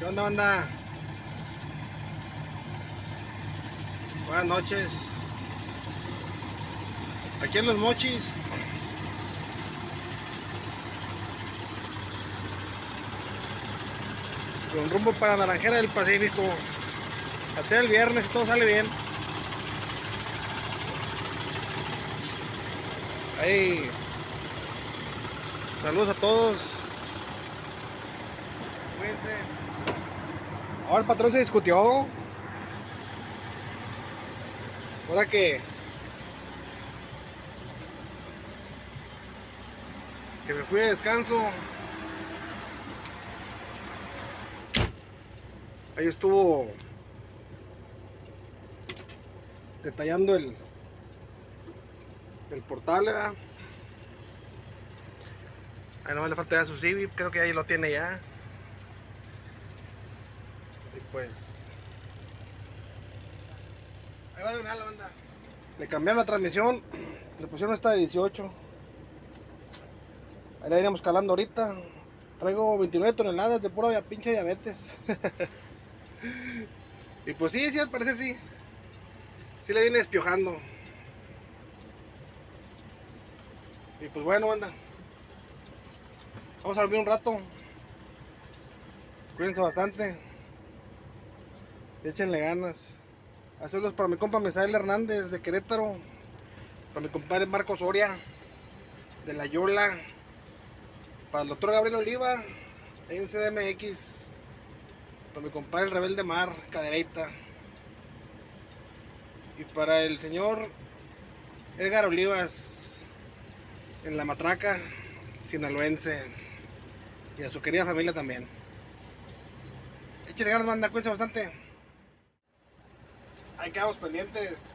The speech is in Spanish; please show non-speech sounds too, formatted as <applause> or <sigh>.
¿Qué onda, banda? Buenas noches. Aquí en Los Mochis. Con rumbo para Naranjera del Pacífico. Hasta el viernes todo sale bien. Ahí. Saludos a todos. Cuídense. Ahora el patrón se discutió. Ahora que que me fui de descanso. Ahí estuvo detallando el el portal, ¿verdad? Ahí nomás le falta ya su Civi, creo que ahí lo tiene ya. Y pues. Ahí va de una la banda. Le cambiaron la transmisión, le pusieron esta de 18. Ahí la iremos calando ahorita. Traigo 29 toneladas de pura pinche diabetes. <laughs> y pues sí, sí, al parecer sí. Sí le viene despiojando. Y pues bueno, banda. Vamos a dormir un rato. Cuídense bastante. Échenle ganas. Hacerlos para mi compa Mesael Hernández de Querétaro. Para mi compadre Marcos Soria de La Yola. Para el doctor Gabriel Oliva en CDMX. Para mi compadre el Rebelde Mar, Cadereita. Y para el señor Edgar Olivas en La Matraca, sinaloense. Y a su querida familia también. Échale ganas, manda, cuídense bastante. Ahí quedamos pendientes.